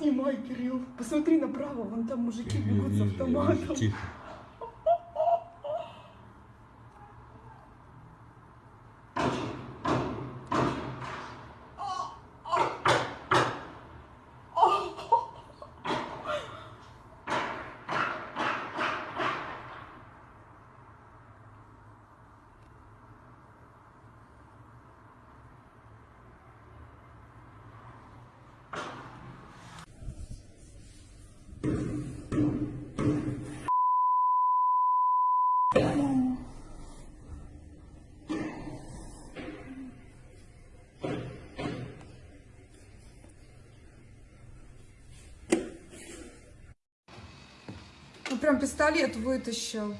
Снимай, Кирилл. Посмотри направо, вон там мужики бегут с автоматом. Тихо. Ну прям пистолет вытащил.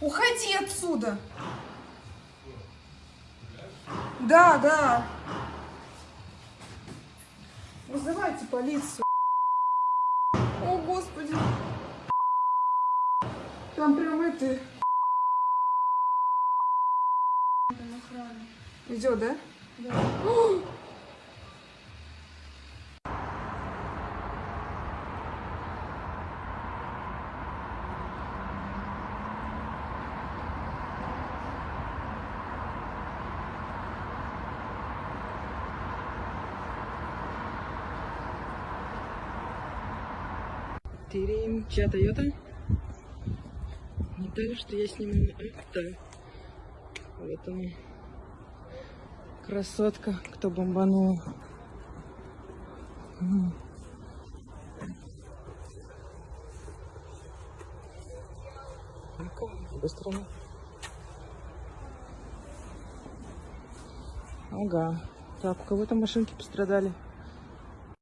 Уходи отсюда. Да, да. Вызывайте полицию. О, Господи. Там прям это... Идет, да? Да. Тырим, чья Тойота? Не так, что я сниму авто. Вот он. Красотка, кто бомбанул. Быстро. Ага. Так, у кого-то машинки пострадали.